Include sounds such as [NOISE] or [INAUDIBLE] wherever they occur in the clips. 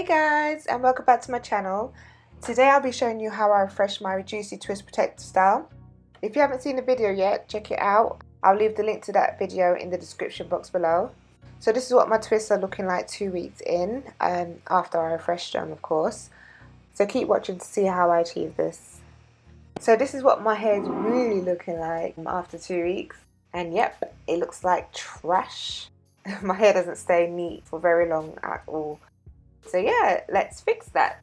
Hey guys and welcome back to my channel. Today I'll be showing you how I refresh my Juicy Twist Protector style. If you haven't seen the video yet, check it out. I'll leave the link to that video in the description box below. So this is what my twists are looking like two weeks in, um, after I refreshed them of course. So keep watching to see how I achieve this. So this is what my hair is really looking like after two weeks. And yep, it looks like trash. [LAUGHS] my hair doesn't stay neat for very long at all. So yeah, let's fix that.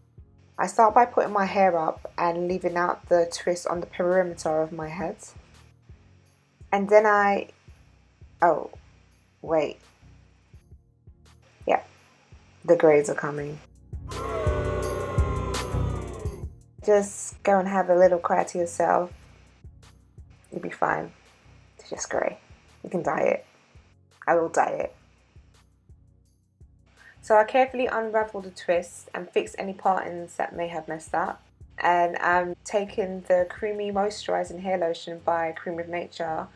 I start by putting my hair up and leaving out the twist on the perimeter of my head. And then I, oh, wait, Yeah, the grades are coming. Just go and have a little cry to yourself. You'll be fine. It's just grey. You can dye it. I will dye it. So I carefully unravel the twist and fix any partings that may have messed up. And I'm taking the creamy moisturising hair lotion by Cream of Nature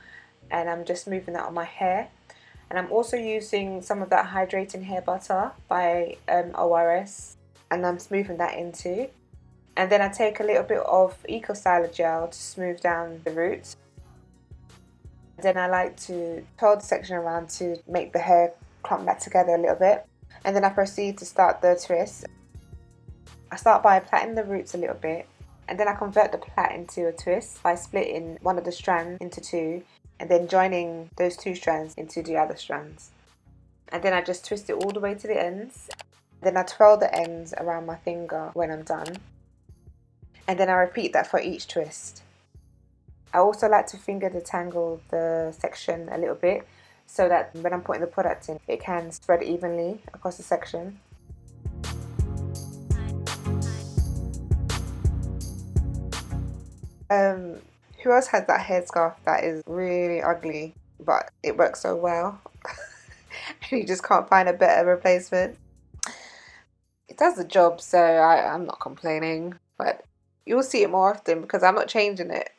and I'm just moving that on my hair. And I'm also using some of that hydrating hair butter by um, ORS and I'm smoothing that into. And then I take a little bit of Eco Styler gel to smooth down the roots. Then I like to curl the section around to make the hair clump back together a little bit and then I proceed to start the twist I start by plaiting the roots a little bit and then I convert the plait into a twist by splitting one of the strands into two and then joining those two strands into the other strands. And then I just twist it all the way to the ends. Then I twirl the ends around my finger when I'm done. And then I repeat that for each twist. I also like to finger detangle the section a little bit so that when I'm putting the product in, it can spread evenly across the section. Um, who else has that headscarf that is really ugly but it works so well? [LAUGHS] and you just can't find a better replacement. It does the job so I, I'm not complaining but you'll see it more often because I'm not changing it.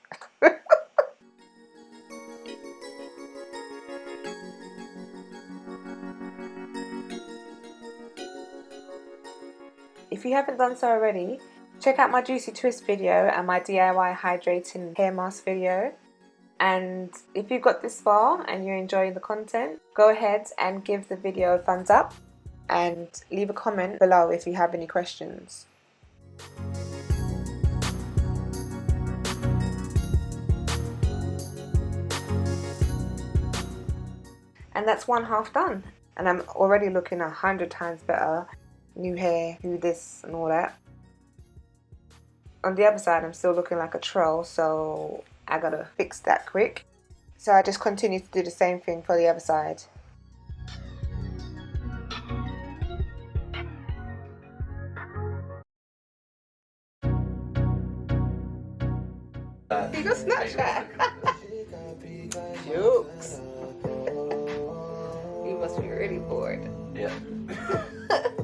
If you haven't done so already, Check out my Juicy Twist video and my DIY hydrating hair mask video. And if you've got this far and you're enjoying the content, go ahead and give the video a thumbs up and leave a comment below if you have any questions. And that's one half done. And I'm already looking a hundred times better. New hair, do this and all that. On the other side I'm still looking like a troll so I gotta fix that quick. So I just continue to do the same thing for the other side. You got Snapchat. Jokes. [LAUGHS] You must be really bored. Yeah [LAUGHS]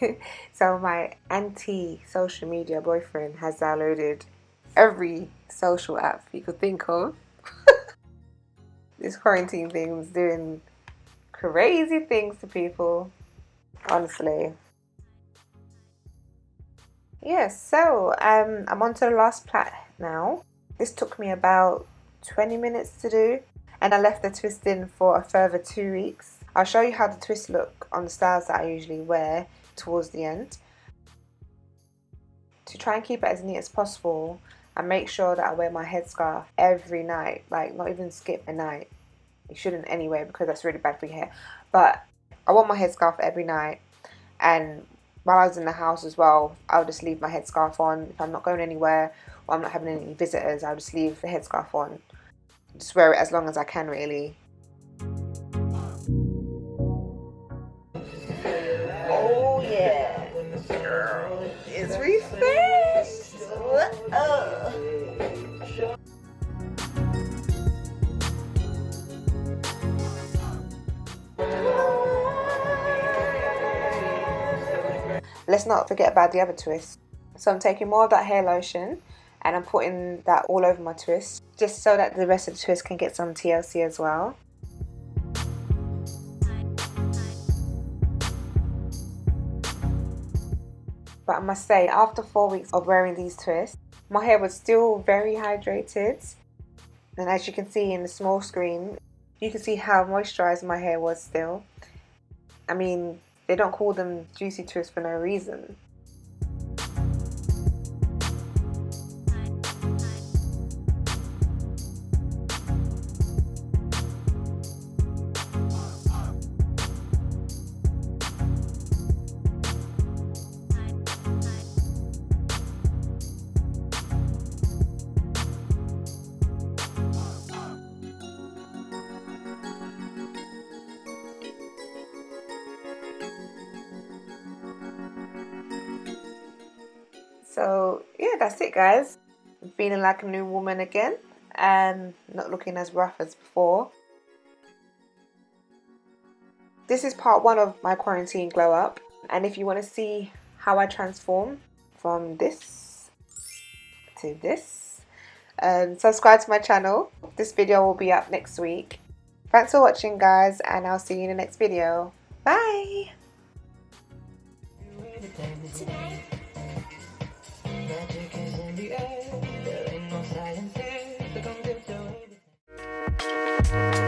[LAUGHS] so my anti-social media boyfriend has downloaded every social app you could think of. [LAUGHS] this quarantine thing is doing crazy things to people, honestly. Yes, so um, I'm on to the last plait now. This took me about 20 minutes to do and I left the twist in for a further two weeks. I'll show you how the twist look on the styles that I usually wear towards the end. To try and keep it as neat as possible and make sure that I wear my headscarf every night like not even skip a night. You shouldn't anyway because that's really bad for your hair. But I want my headscarf every night and while I was in the house as well I'll just leave my headscarf on. If I'm not going anywhere or I'm not having any visitors I'll just leave the headscarf on. Just wear it as long as I can really Let's not forget about the other twist. So I'm taking more of that hair lotion and I'm putting that all over my twist just so that the rest of the twist can get some TLC as well. But I must say after four weeks of wearing these twists my hair was still very hydrated. And as you can see in the small screen you can see how moisturized my hair was still. I mean they don't call them juicy twists for no reason So yeah, that's it guys. Feeling like a new woman again and not looking as rough as before. This is part one of my quarantine glow up and if you want to see how I transform from this to this um, subscribe to my channel. This video will be up next week. Thanks for watching guys and I'll see you in the next video. Bye! The air. There ain't no science here, do it.